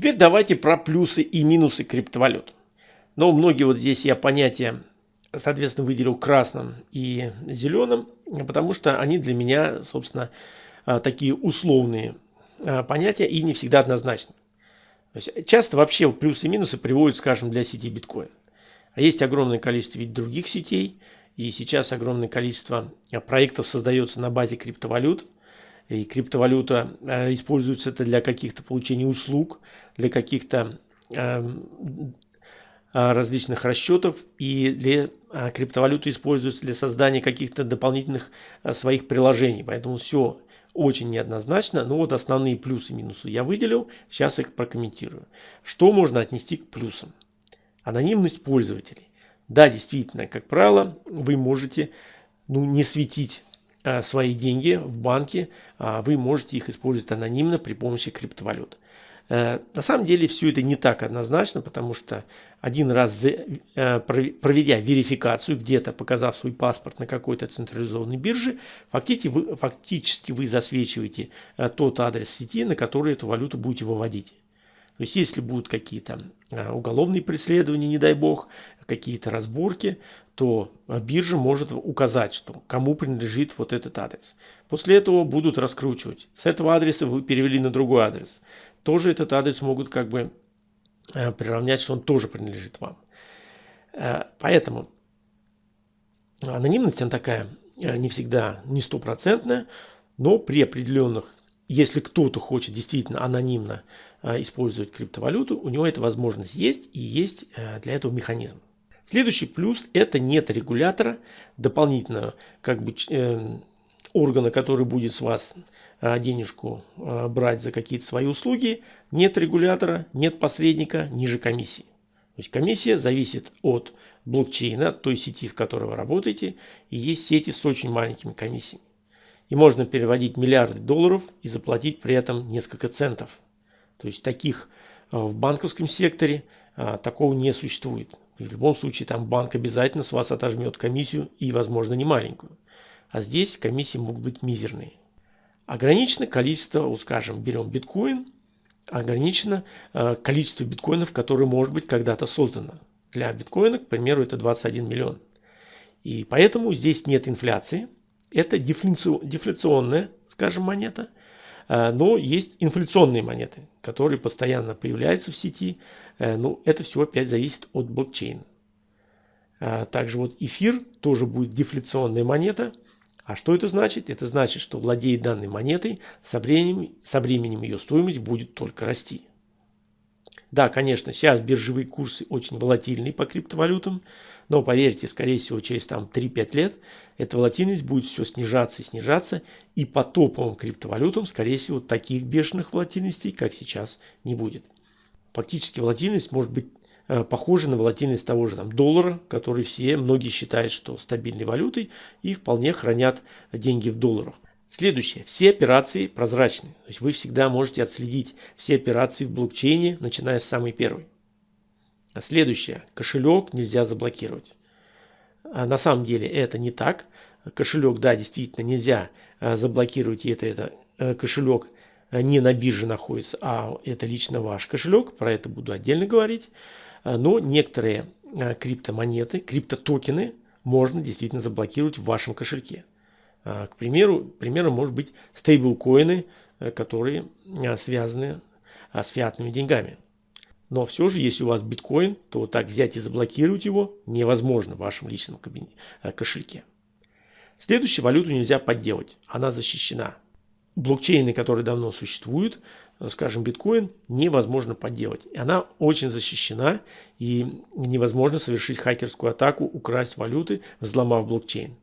Теперь давайте про плюсы и минусы криптовалют. Но многие вот здесь я понятия, соответственно, выделил красным и зеленым, потому что они для меня, собственно, а, такие условные а, понятия и не всегда однозначны. часто вообще плюсы и минусы приводят, скажем, для сети биткоин. А есть огромное количество ведь других сетей, и сейчас огромное количество проектов создается на базе криптовалют – и криптовалюта э, используется это для каких-то получения услуг, для каких-то эм, э, различных расчетов и для э, криптовалюты используется для создания каких-то дополнительных своих приложений. Поэтому все очень неоднозначно. Но вот основные плюсы и минусы я выделил. Сейчас их прокомментирую. Что можно отнести к плюсам? Анонимность пользователей. Да, действительно, как правило, вы можете ну, не светить Э, свои деньги в банке, а вы можете их использовать анонимно при помощи криптовалют. Э, на самом деле все это не так однозначно, потому что один раз э, проведя верификацию, где-то показав свой паспорт на какой-то централизованной бирже, фактически вы засвечиваете тот адрес сети, на который эту валюту будете выводить. То есть если будут какие-то уголовные преследования, не дай бог, какие-то разборки, то биржа может указать, что кому принадлежит вот этот адрес. После этого будут раскручивать. С этого адреса вы перевели на другой адрес. Тоже этот адрес могут как бы э, приравнять, что он тоже принадлежит вам. Э, поэтому анонимность она такая э, не всегда не стопроцентная, но при определенных, если кто-то хочет действительно анонимно использовать криптовалюту, у него эта возможность есть и есть для этого механизм. Следующий плюс это нет регулятора дополнительного как бы э, органа, который будет с вас э, денежку э, брать за какие-то свои услуги. Нет регулятора, нет посредника ниже комиссии. То есть комиссия зависит от блокчейна, той сети, в которой вы работаете. И есть сети с очень маленькими комиссиями. И можно переводить миллиарды долларов и заплатить при этом несколько центов. То есть таких в банковском секторе такого не существует. В любом случае там банк обязательно с вас отожмет комиссию и, возможно, не маленькую. А здесь комиссии могут быть мизерные. Ограничено количество, вот скажем, берем биткоин, ограничено э, количество биткоинов, которые может быть когда-то создано. Для биткоина, к примеру, это 21 миллион. И поэтому здесь нет инфляции. Это дефляционная, скажем, монета – но есть инфляционные монеты, которые постоянно появляются в сети. Э, ну, это все опять зависит от блокчейна. Э, также вот эфир тоже будет дефляционная монета. А что это значит? Это значит, что владеет данной монетой, со временем, со временем ее стоимость будет только расти. Да, конечно, сейчас биржевые курсы очень волатильные по криптовалютам, но поверьте, скорее всего, через там 3-5 лет эта волатильность будет все снижаться и снижаться, и по топовым криптовалютам, скорее всего, таких бешеных волатильностей, как сейчас, не будет. Фактически волатильность может быть э, похожа на волатильность того же там, доллара, который все, многие считают, что стабильной валютой и вполне хранят деньги в долларах. Следующее. Все операции прозрачны. То есть вы всегда можете отследить все операции в блокчейне, начиная с самой первой. А следующее. Кошелек нельзя заблокировать. А на самом деле это не так. Кошелек, да, действительно нельзя а, заблокировать. И это, это э, кошелек не на бирже находится, а это лично ваш кошелек. Про это буду отдельно говорить. Но некоторые криптомонеты, криптотокены можно действительно заблокировать в вашем кошельке. А, к примеру, примером может быть стейблкоины, э, которые а, связаны а, с фиатными деньгами. Но все же, если у вас биткоин, то так взять и заблокировать его невозможно в вашем личном кошельке. Следующую валюту нельзя подделать, она защищена. Блокчейны, которые давно существуют, э, скажем, биткоин, невозможно подделать. Она очень защищена и невозможно совершить хакерскую атаку, украсть валюты, взломав блокчейн.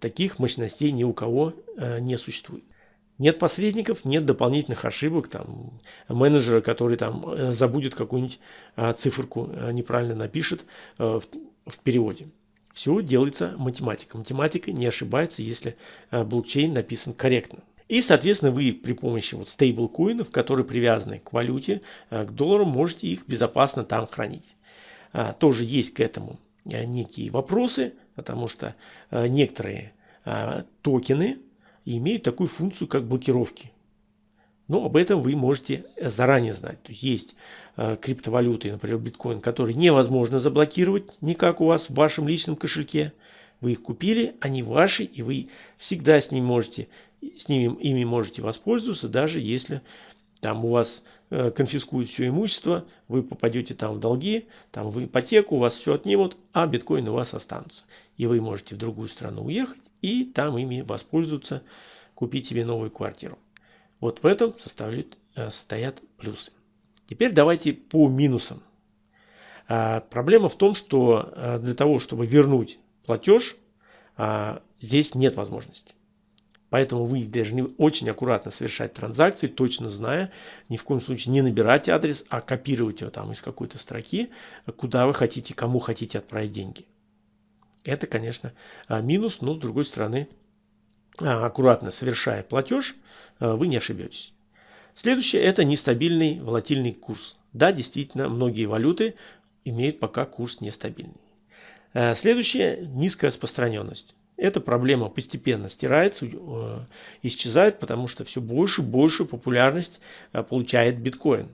Таких мощностей ни у кого э, не существует. Нет посредников, нет дополнительных ошибок, там, менеджера, который там э, забудет какую-нибудь э, циферку, неправильно напишет в, в переводе. Все делается математика. Математика не ошибается, если блокчейн написан корректно. И, соответственно, вы при помощи вот стейблкоинов, которые привязаны к валюте, к доллару, можете их безопасно там хранить. Тоже есть к этому некие вопросы, потому что э, некоторые э, токены имеют такую функцию, как блокировки. Но об этом вы можете заранее знать. То есть есть э, криптовалюты, например, биткоин, которые невозможно заблокировать никак у вас в вашем личном кошельке. Вы их купили, они ваши, и вы всегда с ними можете, с ними, ими можете воспользоваться, даже если там у вас э, конфискуют все имущество, вы попадете там в долги, там в ипотеку, у вас все отнимут, а биткоины у вас останутся. И вы можете в другую страну уехать и там ими воспользоваться, купить себе новую квартиру. Вот в этом составляют, э, состоят плюсы. Теперь давайте по минусам. А, проблема в том, что э, для того, чтобы вернуть платеж, а, здесь нет возможности. Поэтому вы должны очень аккуратно совершать транзакции, точно зная, ни в коем случае не набирать адрес, а копировать его там из какой-то строки, куда вы хотите, кому хотите отправить деньги. Это, конечно, а, минус, но с другой стороны, а, аккуратно совершая платеж, а, вы не ошибетесь. Следующее – это нестабильный волатильный курс. Да, действительно, многие валюты имеют пока курс нестабильный. Следующее – низкая распространенность. Эта проблема постепенно стирается, э, исчезает, потому что все больше и больше популярность э, получает биткоин.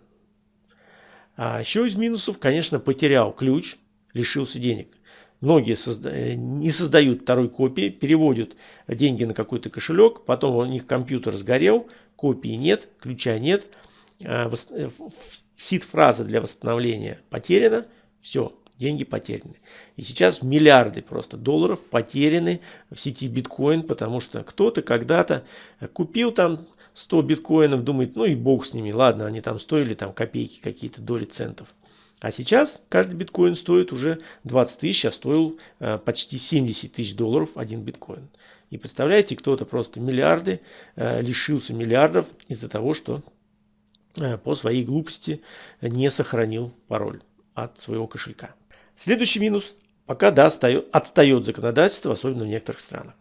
А еще из минусов, конечно, потерял ключ, лишился денег. Многие созда э, не создают второй копии, переводят деньги на какой-то кошелек, потом у них компьютер сгорел, копии нет, ключа нет, сид-фраза для восстановления потеряна, все, деньги потеряны. И сейчас миллиарды просто долларов потеряны в сети биткоин, потому что кто-то когда-то купил там 100 биткоинов, думает, ну и бог с ними, ладно, они там стоили там копейки, какие-то доли центов. А сейчас каждый биткоин стоит уже 20 тысяч, а стоил э, почти 70 тысяч долларов один биткоин. И представляете, кто-то просто миллиарды, э, лишился миллиардов из-за того, что э, по своей глупости не сохранил пароль от своего кошелька. Следующий минус. Пока да, отстает законодательство, особенно в некоторых странах.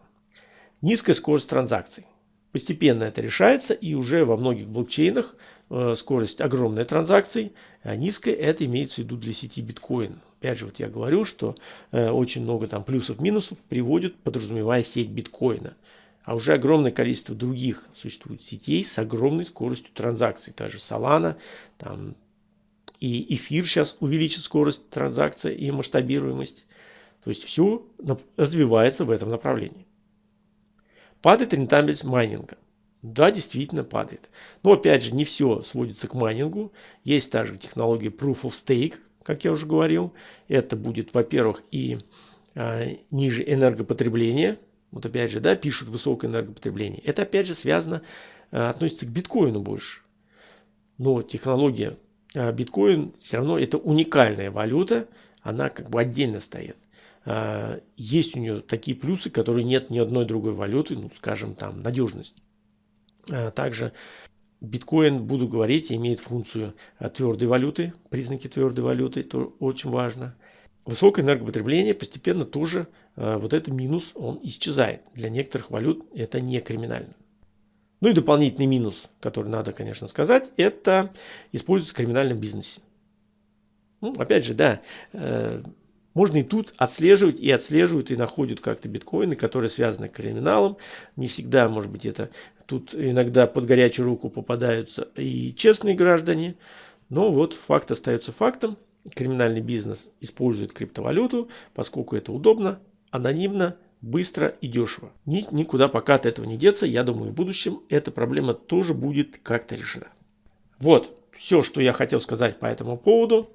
Низкая скорость транзакций. Постепенно это решается и уже во многих блокчейнах э, скорость огромной транзакций, а низкая это имеется в виду для сети биткоин. Опять же, вот я говорю, что э, очень много там плюсов-минусов приводит, подразумевая сеть биткоина. А уже огромное количество других существует сетей с огромной скоростью транзакций. Та же Solana, там и эфир сейчас увеличит скорость транзакции и масштабируемость. То есть все развивается в этом направлении. Падает рентабельность майнинга. Да, действительно падает. Но опять же, не все сводится к майнингу. Есть также технология Proof of Stake, как я уже говорил. Это будет, во-первых, и э, ниже энергопотребление. Вот опять же, да, пишут высокое энергопотребление. Это опять же связано, э, относится к биткоину больше. Но технология биткоин все равно это уникальная валюта, она как бы отдельно стоит. А, есть у нее такие плюсы, которые нет ни одной другой валюты, ну скажем там надежность. А, также биткоин, буду говорить, имеет функцию твердой валюты, признаки твердой валюты, это очень важно. Высокое энергопотребление постепенно тоже, вот это минус, он исчезает. Для некоторых валют это не криминально. Ну и дополнительный минус, который надо, конечно, сказать, это используется в криминальном бизнесе. Ну, опять же, да, э, можно и тут отслеживать, и отслеживают, и находят как-то биткоины, которые связаны с криминалом. Не всегда, может быть, это тут иногда под горячую руку попадаются и честные граждане. Но вот факт остается фактом. Криминальный бизнес использует криптовалюту, поскольку это удобно, анонимно быстро и дешево. Ни, никуда пока от этого не деться. Я думаю, в будущем эта проблема тоже будет как-то решена. Вот, все, что я хотел сказать по этому поводу.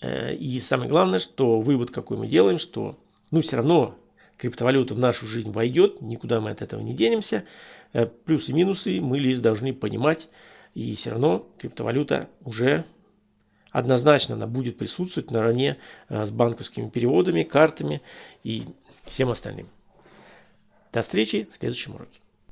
Э, и самое главное, что вывод какой мы делаем, что ну все равно криптовалюта в нашу жизнь войдет, никуда мы от этого не денемся. Э, плюсы и минусы мы лишь должны понимать. И все равно криптовалюта уже однозначно она будет присутствовать наравне э, с банковскими переводами, картами и всем остальным. До встречи в следующем уроке.